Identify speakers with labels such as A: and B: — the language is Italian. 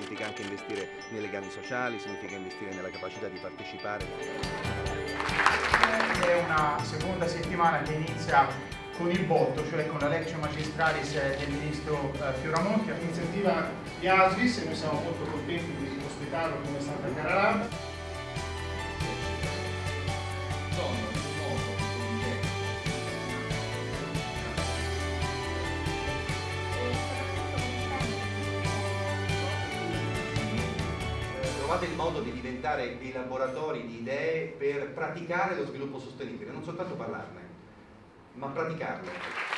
A: significa anche investire nei legami sociali, significa investire nella capacità di partecipare.
B: È una seconda settimana che inizia con il botto, cioè con la Lectio Magistralis del Ministro eh, Fioramonti.
C: L'iniziativa di ASVIS e noi siamo molto contenti di ospitarlo come Santa Cara
D: trovate il modo di diventare dei laboratori di idee per praticare lo sviluppo sostenibile, non soltanto parlarne, ma praticarlo.